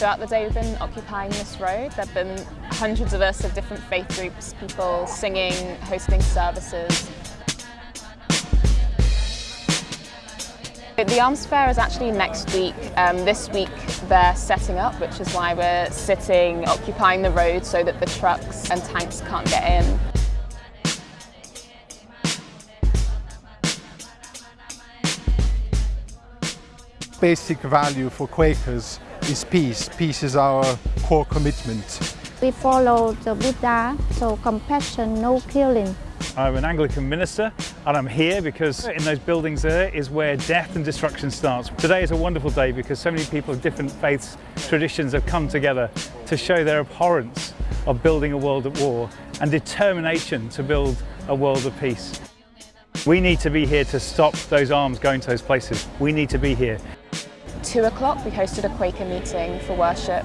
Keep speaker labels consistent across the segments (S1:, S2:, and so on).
S1: Throughout the day we've been occupying this road. There have been hundreds of us of different faith groups, people singing, hosting services. The Arms Fair is actually next week. Um, this week they're setting up, which is why we're sitting, occupying the road so that the trucks and tanks can't get in.
S2: Basic value for Quakers is peace. Peace is our core commitment.
S3: We follow the Buddha, so compassion, no killing.
S4: I'm an Anglican minister and I'm here because in those buildings there is where death and destruction starts. Today is a wonderful day because so many people of different faiths, traditions have come together to show their abhorrence of building a world at war and determination to build a world of peace. We need to be here to stop those arms going to those places. We need to be here.
S1: Two o'clock we hosted a Quaker meeting for worship.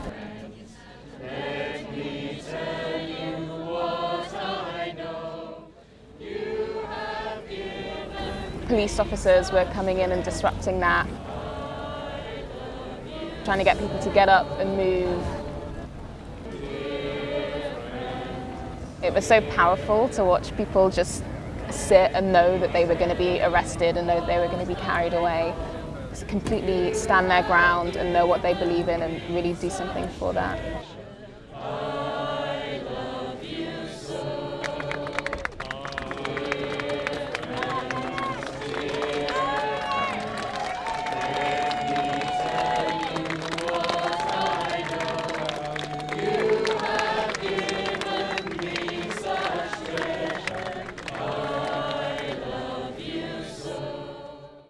S1: Police officers were coming in and disrupting that, trying to get people to get up and move. It was so powerful to watch people just sit and know that they were going to be arrested and know that they were going to be carried away. Just completely stand their ground and know what they believe in and really do something for that.